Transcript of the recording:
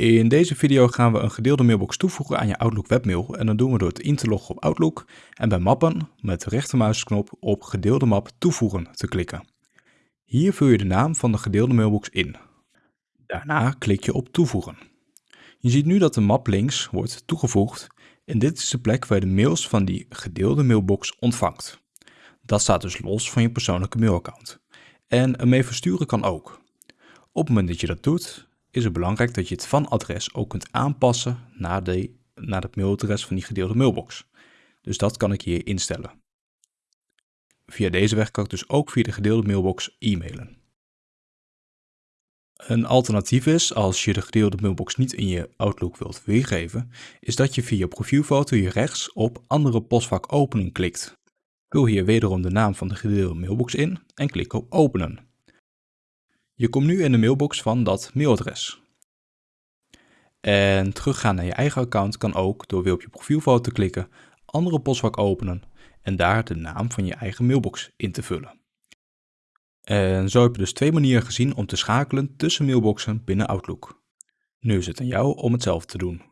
In deze video gaan we een gedeelde mailbox toevoegen aan je Outlook webmail en dat doen we door het in te loggen op Outlook en bij mappen met de rechtermuisknop op gedeelde map toevoegen te klikken. Hier vul je de naam van de gedeelde mailbox in. Daarna klik je op toevoegen. Je ziet nu dat de map links wordt toegevoegd en dit is de plek waar je de mails van die gedeelde mailbox ontvangt. Dat staat dus los van je persoonlijke mailaccount. En ermee versturen kan ook. Op het moment dat je dat doet, is het belangrijk dat je het van-adres ook kunt aanpassen naar, de, naar het mailadres van die gedeelde mailbox. Dus dat kan ik hier instellen. Via deze weg kan ik dus ook via de gedeelde mailbox e-mailen. Een alternatief is, als je de gedeelde mailbox niet in je Outlook wilt weergeven, is dat je via je profielfoto hier rechts op andere postvak openen klikt. Vul hier wederom de naam van de gedeelde mailbox in en klik op openen. Je komt nu in de mailbox van dat mailadres. En teruggaan naar je eigen account kan ook door weer op je profielfoto te klikken, andere postvak openen en daar de naam van je eigen mailbox in te vullen. En zo heb je dus twee manieren gezien om te schakelen tussen mailboxen binnen Outlook. Nu is het aan jou om hetzelfde te doen.